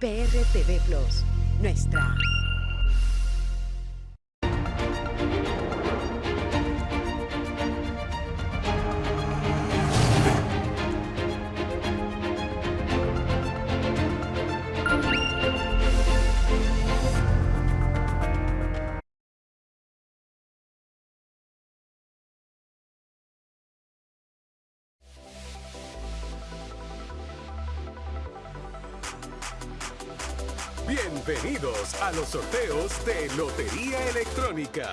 PRTV Plus, nuestra Bienvenidos a los sorteos de Lotería Electrónica.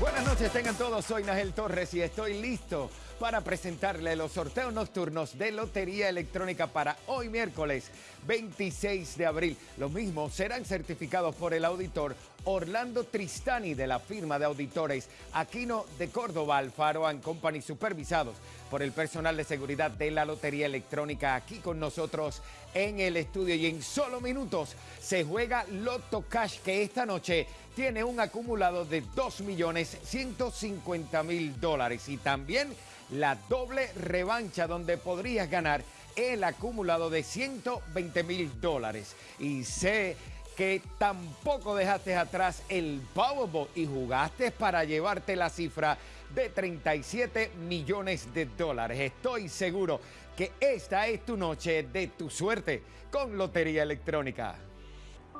Buenas noches, tengan todos. Soy Nagel Torres y estoy listo para presentarle los sorteos nocturnos de Lotería Electrónica para hoy miércoles 26 de abril. Los mismos serán certificados por el auditor Orlando Tristani de la firma de auditores Aquino de Córdoba, Alfaro Company, supervisados por el personal de seguridad de la Lotería Electrónica aquí con nosotros en el estudio. Y en solo minutos se juega Loto Cash, que esta noche tiene un acumulado de 2.150.000 dólares. Y también la doble revancha donde podrías ganar el acumulado de 120 mil dólares. Y sé que tampoco dejaste atrás el Powerball y jugaste para llevarte la cifra de 37 millones de dólares. Estoy seguro que esta es tu noche de tu suerte con Lotería Electrónica.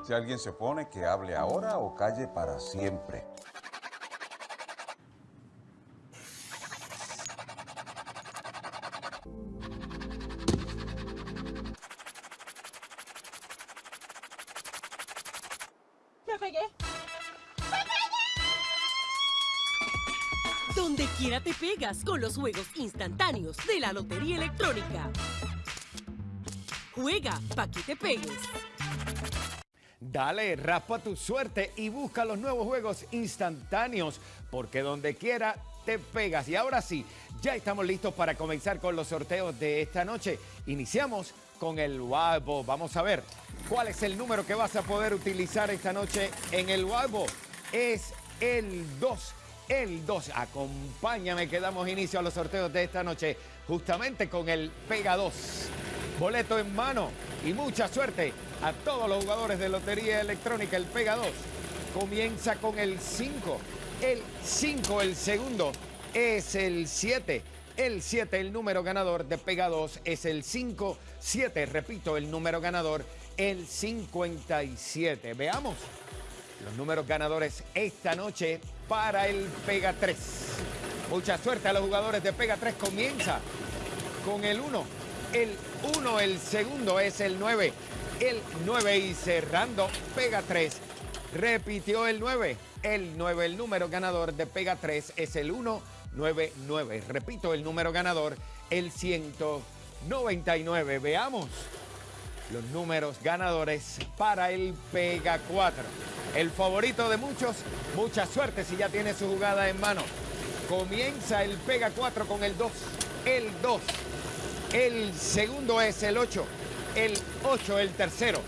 Si alguien se opone, que hable ahora o calle para siempre. Donde quiera te pegas con los juegos instantáneos de la Lotería Electrónica. Juega pa' que te pegues. Dale, raspa tu suerte y busca los nuevos juegos instantáneos, porque donde quiera te pegas. Y ahora sí, ya estamos listos para comenzar con los sorteos de esta noche. Iniciamos con el Wabo. Vamos a ver cuál es el número que vas a poder utilizar esta noche en el Wabo. Es el 2 el 2. Acompáñame que damos inicio a los sorteos de esta noche justamente con el Pega 2. Boleto en mano y mucha suerte a todos los jugadores de Lotería Electrónica. El Pega 2 comienza con el 5. El 5, el segundo, es el 7. El 7, el número ganador de Pega 2 es el 5. 7, repito, el número ganador, el 57. Veamos los números ganadores esta noche para el Pega 3. Mucha suerte a los jugadores de Pega 3. Comienza con el 1. El 1, el segundo es el 9. El 9 y cerrando Pega 3. Repitió el 9. El 9, el número ganador de Pega 3 es el 199. Repito, el número ganador, el 199. Veamos los números ganadores para el Pega 4. El favorito de muchos, mucha suerte si ya tiene su jugada en mano. Comienza el Pega 4 con el 2, el 2. El segundo es el 8, el 8 el tercero.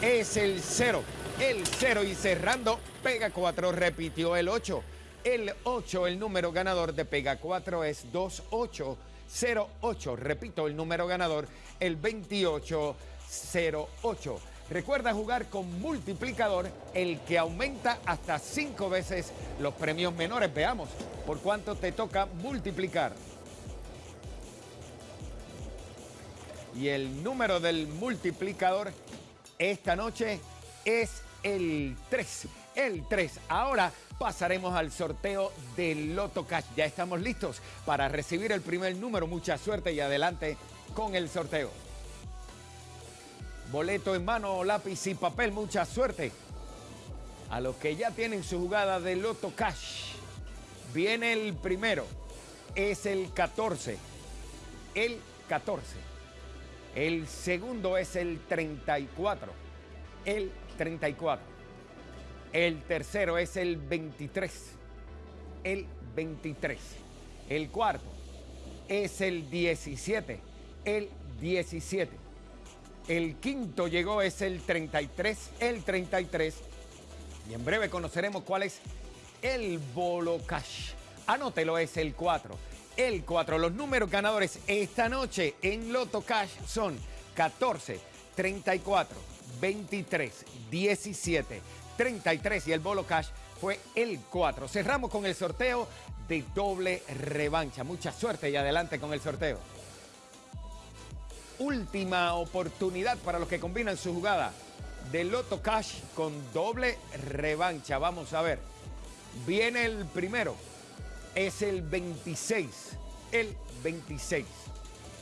Es el 0, el 0 y cerrando Pega 4 repitió el 8. El 8, el número ganador de Pega 4 es 2808. Repito, el número ganador, el 2808. Recuerda jugar con multiplicador, el que aumenta hasta 5 veces los premios menores. Veamos por cuánto te toca multiplicar. Y el número del multiplicador esta noche es el 3. El 3. Ahora pasaremos al sorteo del Loto Cash. Ya estamos listos para recibir el primer número. Mucha suerte y adelante con el sorteo. Boleto en mano, lápiz y papel, mucha suerte. A los que ya tienen su jugada de Loto Cash. Viene el primero, es el 14. El 14. El segundo es el 34. El 34. El tercero es el 23. El 23. El cuarto es el 17. El 17. El quinto llegó, es el 33, el 33. Y en breve conoceremos cuál es el Bolo Cash. Anótelo, es el 4. El 4. Los números ganadores esta noche en Loto Cash son 14, 34, 23, 17, 33 y el bolo cash fue el 4. Cerramos con el sorteo de doble revancha. Mucha suerte y adelante con el sorteo. Última oportunidad para los que combinan su jugada de Loto Cash con doble revancha. Vamos a ver. Viene el primero. Es el 26. El 26.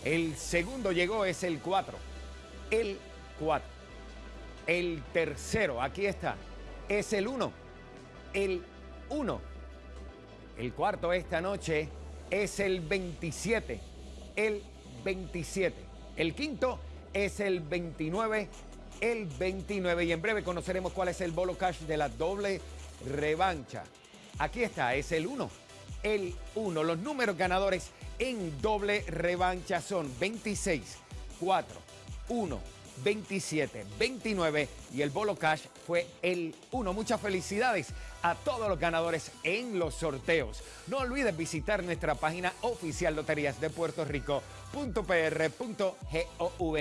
El segundo llegó, es el 4. El 4. El tercero, aquí está, es el 1. El 1. El cuarto esta noche es el 27. El 27. El quinto es el 29. El 29. Y en breve conoceremos cuál es el bolo cash de la doble revancha. Aquí está, es el 1. El 1. Los números ganadores en doble revancha son 26, 4, 1, 27, 29 y el bolo cash fue el 1. Muchas felicidades a todos los ganadores en los sorteos. No olvides visitar nuestra página oficial Loterías de Puerto Rico.pr.gov.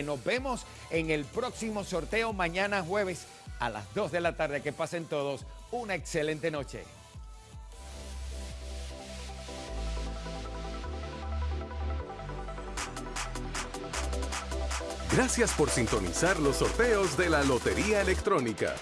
Nos vemos en el próximo sorteo mañana jueves a las 2 de la tarde. Que pasen todos una excelente noche. Gracias por sintonizar los sorteos de la Lotería Electrónica.